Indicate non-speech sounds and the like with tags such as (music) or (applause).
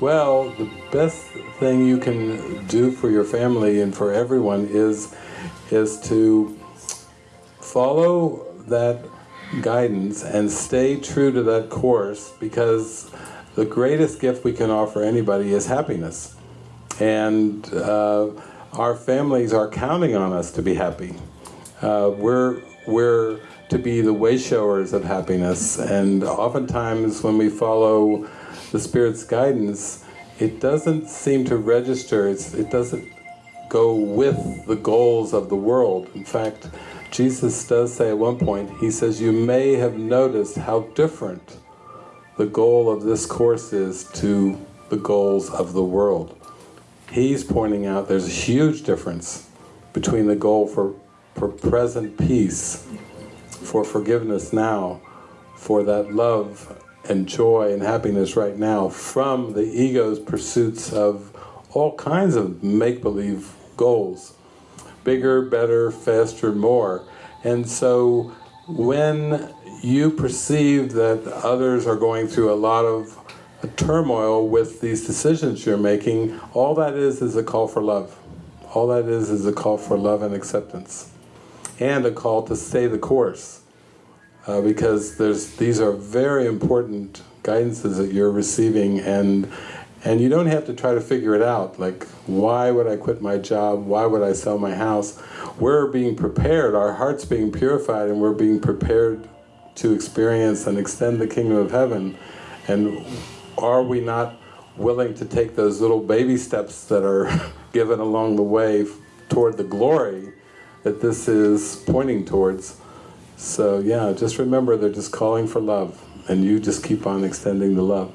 Well, the best thing you can do for your family and for everyone is is to follow that guidance and stay true to that course because the greatest gift we can offer anybody is happiness. And uh, our families are counting on us to be happy. Uh, we're, we're to be the way showers of happiness and oftentimes when we follow the Spirit's guidance it doesn't seem to register, it's, it doesn't go with the goals of the world. In fact, Jesus does say at one point, he says, you may have noticed how different the goal of this course is to the goals of the world. He's pointing out there's a huge difference between the goal for, for present peace, for forgiveness now, for that love and joy and happiness right now from the ego's pursuits of all kinds of make-believe goals. Bigger, better, faster, more. And so when you perceive that others are going through a lot of turmoil with these decisions you're making, all that is is a call for love. All that is is a call for love and acceptance. And a call to stay the course. Uh, because there's these are very important guidances that you're receiving and and you don't have to try to figure it out, like why would I quit my job, why would I sell my house? We're being prepared, our heart's being purified and we're being prepared to experience and extend the kingdom of heaven. And are we not willing to take those little baby steps that are (laughs) given along the way toward the glory that this is pointing towards? So yeah, just remember they're just calling for love and you just keep on extending the love.